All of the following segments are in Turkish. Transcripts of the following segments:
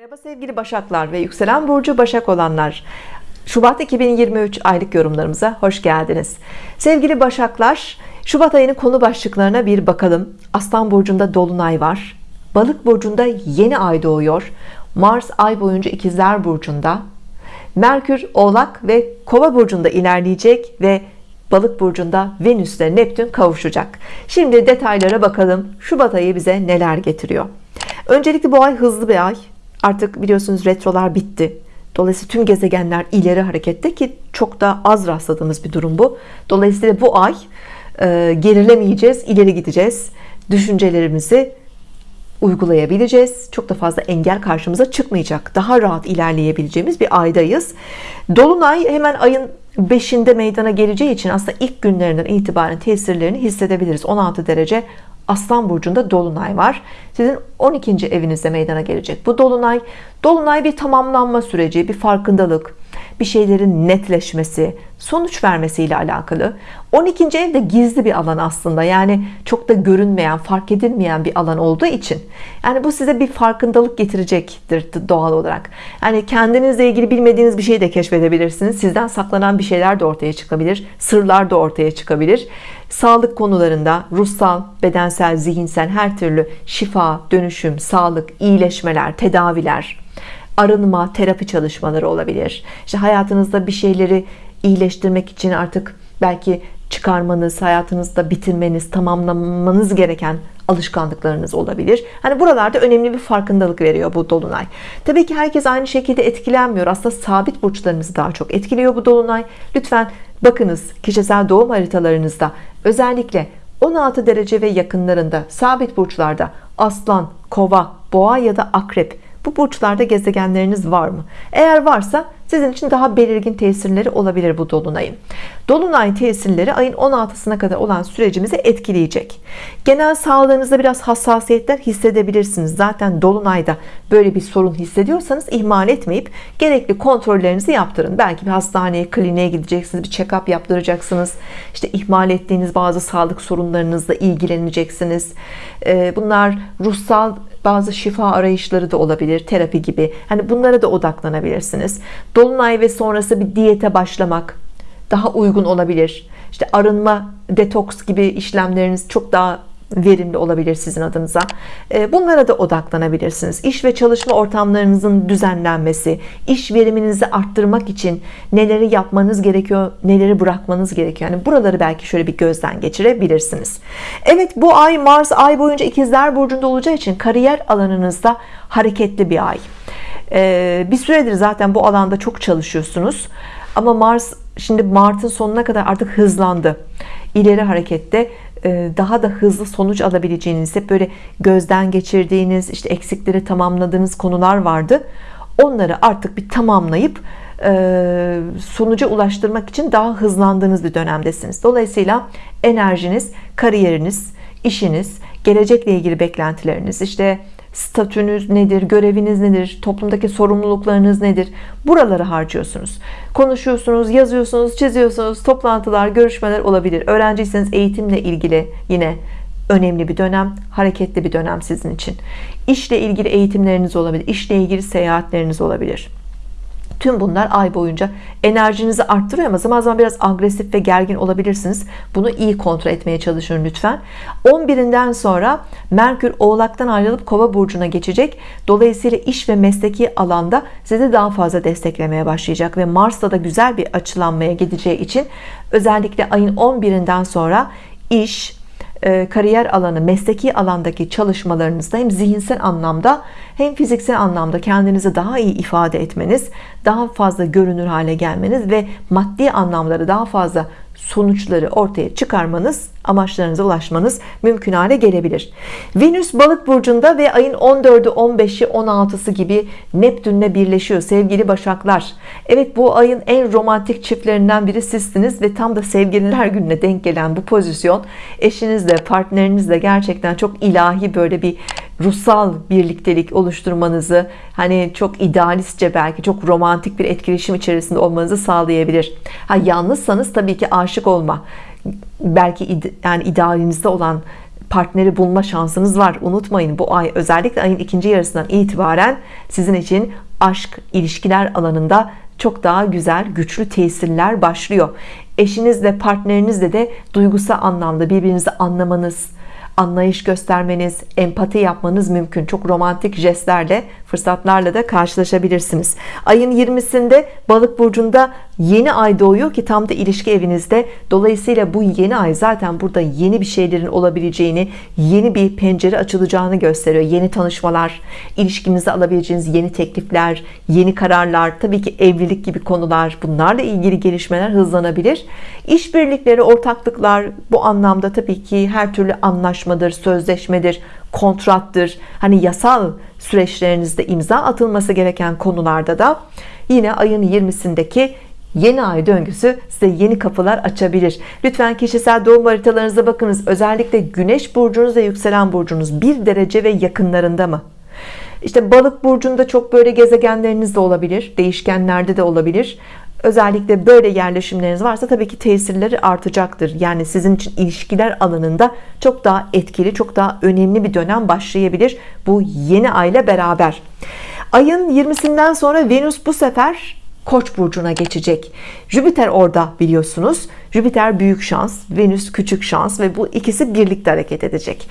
Merhaba sevgili Başaklar ve yükselen burcu Başak olanlar. Şubat 2023 aylık yorumlarımıza hoş geldiniz. Sevgili Başaklar, Şubat ayının konu başlıklarına bir bakalım. Aslan burcunda dolunay var. Balık burcunda yeni ay doğuyor. Mars ay boyunca ikizler burcunda. Merkür Oğlak ve Kova burcunda ilerleyecek ve Balık burcunda Venüs ile Neptün kavuşacak. Şimdi detaylara bakalım. Şubat ayı bize neler getiriyor? Öncelikle bu ay hızlı bir ay. Artık biliyorsunuz retrolar bitti. Dolayısıyla tüm gezegenler ileri harekette ki çok da az rastladığımız bir durum bu. Dolayısıyla bu ay e, gerilemeyeceğiz, ileri gideceğiz. Düşüncelerimizi uygulayabileceğiz. Çok da fazla engel karşımıza çıkmayacak. Daha rahat ilerleyebileceğimiz bir aydayız. Dolunay hemen ayın 5'inde meydana geleceği için aslında ilk günlerinden itibaren tesirlerini hissedebiliriz. 16 derece Aslan burcunda dolunay var. Sizin 12. evinizde meydana gelecek. Bu dolunay dolunay bir tamamlanma süreci, bir farkındalık, bir şeylerin netleşmesi, sonuç vermesiyle alakalı. 12. ev de gizli bir alan aslında. Yani çok da görünmeyen, fark edilmeyen bir alan olduğu için. Yani bu size bir farkındalık getirecektir doğal olarak. Yani kendinizle ilgili bilmediğiniz bir şeyi de keşfedebilirsiniz. Sizden saklanan bir şeyler de ortaya çıkabilir. Sırlar da ortaya çıkabilir. Sağlık konularında ruhsal, bedensel, zihinsel her türlü şifa, dönüşüm, sağlık, iyileşmeler, tedaviler, arınma, terapi çalışmaları olabilir. İşte hayatınızda bir şeyleri iyileştirmek için artık belki çıkarmanız, hayatınızda bitirmeniz, tamamlamanız gereken alışkanlıklarınız olabilir. Hani buralarda önemli bir farkındalık veriyor bu dolunay. Tabii ki herkes aynı şekilde etkilenmiyor. Aslında sabit burçlarınızı daha çok etkiliyor bu dolunay. Lütfen bakınız kişisel doğum haritalarınızda özellikle 16 derece ve yakınlarında sabit burçlarda aslan, kova, boğa ya da akrep bu burçlarda gezegenleriniz var mı? Eğer varsa sizin için daha belirgin tesirleri olabilir bu dolunayın. Dolunay tesirleri ayın 16'sına kadar olan sürecimizi etkileyecek. Genel sağlığınızda biraz hassasiyetler hissedebilirsiniz. Zaten dolunayda böyle bir sorun hissediyorsanız ihmal etmeyip gerekli kontrollerinizi yaptırın. Belki bir hastaneye, kliniğe gideceksiniz, bir check-up yaptıracaksınız. İşte ihmal ettiğiniz bazı sağlık sorunlarınızla ilgileneceksiniz. Ee, bunlar ruhsal bazı şifa arayışları da olabilir terapi gibi. Hani bunlara da odaklanabilirsiniz. Dolunay ve sonrası bir diyete başlamak daha uygun olabilir. İşte arınma detoks gibi işlemleriniz çok daha verimli olabilir sizin adınıza. Ee, bunlara da odaklanabilirsiniz. İş ve çalışma ortamlarınızın düzenlenmesi iş veriminizi arttırmak için neleri yapmanız gerekiyor neleri bırakmanız gerekiyor. Yani buraları belki şöyle bir gözden geçirebilirsiniz. Evet bu ay Mars ay boyunca ikizler burcunda olacağı için kariyer alanınızda hareketli bir ay. Ee, bir süredir zaten bu alanda çok çalışıyorsunuz. Ama Mars şimdi Mart'ın sonuna kadar artık hızlandı. İleri harekette. e, daha da hızlı sonuç alabileceğiniz hep böyle gözden geçirdiğiniz işte eksikleri tamamladığınız konular vardı. Onları artık bir tamamlayıp e, sonuca ulaştırmak için daha hızlandığınız bir dönemdesiniz. Dolayısıyla enerjiniz kariyeriniz işiniz gelecekle ilgili beklentileriniz işte statünüz nedir göreviniz nedir toplumdaki sorumluluklarınız nedir? Buraları harcıyorsunuz. Konuşuyorsunuz yazıyorsunuz çiziyorsunuz toplantılar görüşmeler olabilir. Öğrenciyseniz eğitimle ilgili yine önemli bir dönem hareketli bir dönem sizin için. İşle ilgili eğitimleriniz olabilir işle ilgili seyahatleriniz olabilir Tüm bunlar ay boyunca enerjinizi arttırıyor ama zaman zaman biraz agresif ve gergin olabilirsiniz. Bunu iyi kontrol etmeye çalışın lütfen. 11'inden sonra Merkür Oğlak'tan ayrılıp Kova burcuna geçecek. Dolayısıyla iş ve mesleki alanda sizi daha fazla desteklemeye başlayacak ve Mars'ta da güzel bir açılanmaya gideceği için özellikle ayın 11'inden sonra iş, kariyer alanı, mesleki alandaki çalışmalarınızda hem zihinsel anlamda hem fiziksel anlamda kendinizi daha iyi ifade etmeniz, daha fazla görünür hale gelmeniz ve maddi anlamları daha fazla sonuçları ortaya çıkarmanız amaçlarınıza ulaşmanız mümkün hale gelebilir. Venüs balık burcunda ve ayın 14'ü 15'i 16'sı gibi Neptünle birleşiyor sevgili başaklar. Evet bu ayın en romantik çiftlerinden biri sizsiniz ve tam da sevgililer gününe denk gelen bu pozisyon eşinizle partnerinizle gerçekten çok ilahi böyle bir ruhsal birliktelik oluşturmanızı hani çok idealistçe belki çok romantik bir etkileşim içerisinde olmanızı sağlayabilir. Ha yalnızsanız tabii ki aşık olma belki yani idealinizde olan partneri bulma şansınız var. Unutmayın bu ay özellikle ayın ikinci yarısından itibaren sizin için aşk ilişkiler alanında çok daha güzel güçlü tesirler başlıyor. Eşinizle partnerinizle de duygusal anlamda birbirinizi anlamanız anlayış göstermeniz, empati yapmanız mümkün. Çok romantik jestlerle, fırsatlarla da karşılaşabilirsiniz. Ayın 20'sinde Balık burcunda yeni ay doğuyor ki tam da ilişki evinizde. Dolayısıyla bu yeni ay zaten burada yeni bir şeylerin olabileceğini, yeni bir pencere açılacağını gösteriyor. Yeni tanışmalar, ilişkinize alabileceğiniz yeni teklifler, yeni kararlar, tabii ki evlilik gibi konular, bunlarla ilgili gelişmeler hızlanabilir. İşbirlikleri, ortaklıklar bu anlamda tabii ki her türlü anlaşmadır, sözleşmedir, kontrattır. Hani yasal süreçlerinizde imza atılması gereken konularda da yine ayın 20'sindeki yeni ay döngüsü size yeni kapılar açabilir. Lütfen kişisel doğum haritalarınıza bakınız. Özellikle güneş burcunuz ve yükselen burcunuz bir derece ve yakınlarında mı? İşte balık burcunda çok böyle gezegenleriniz de olabilir. Değişkenlerde de olabilir. Özellikle böyle yerleşimleriniz varsa tabii ki tesirleri artacaktır. Yani sizin için ilişkiler alanında çok daha etkili, çok daha önemli bir dönem başlayabilir. Bu yeni ayla beraber. Ayın 20'sinden sonra Venüs bu sefer Koç burcuna geçecek. Jüpiter orada biliyorsunuz. Jüpiter büyük şans, Venüs küçük şans ve bu ikisi birlikte hareket edecek.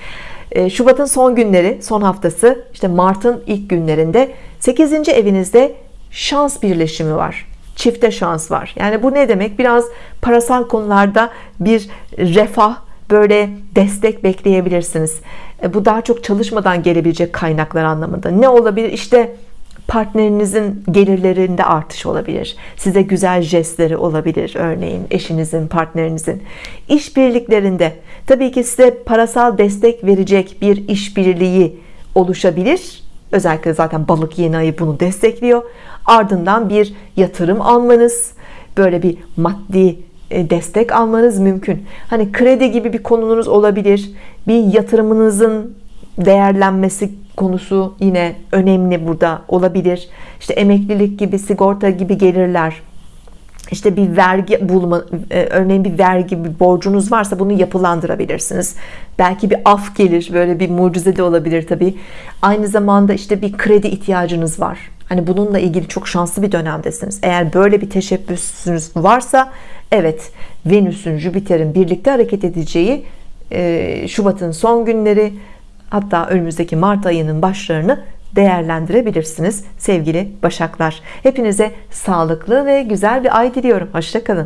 Ee, Şubat'ın son günleri, son haftası, işte Mart'ın ilk günlerinde 8. evinizde şans birleşimi var çifte şans var. Yani bu ne demek? Biraz parasal konularda bir refah, böyle destek bekleyebilirsiniz. E, bu daha çok çalışmadan gelebilecek kaynaklar anlamında. Ne olabilir? İşte partnerinizin gelirlerinde artış olabilir. Size güzel jestleri olabilir örneğin eşinizin, partnerinizin. İşbirliklerinde tabii ki size parasal destek verecek bir işbirliği oluşabilir. Özellikle zaten balık yeni ayı bunu destekliyor. Ardından bir yatırım almanız, böyle bir maddi e, destek almanız mümkün. Hani kredi gibi bir konunuz olabilir. Bir yatırımınızın değerlenmesi konusu yine önemli burada olabilir. İşte emeklilik gibi, sigorta gibi gelirler. İşte bir vergi bulma, e, örneğin bir vergi bir borcunuz varsa bunu yapılandırabilirsiniz. Belki bir af gelir, böyle bir mucize de olabilir tabii. Aynı zamanda işte bir kredi ihtiyacınız var. Hani bununla ilgili çok şanslı bir dönemdesiniz. Eğer böyle bir teşebbüsünüz varsa, evet Venüs'ün, Jüpiter'in birlikte hareket edeceği e, Şubat'ın son günleri hatta önümüzdeki Mart ayının başlarını değerlendirebilirsiniz sevgili Başaklar. Hepinize sağlıklı ve güzel bir ay diliyorum. Hoşçakalın.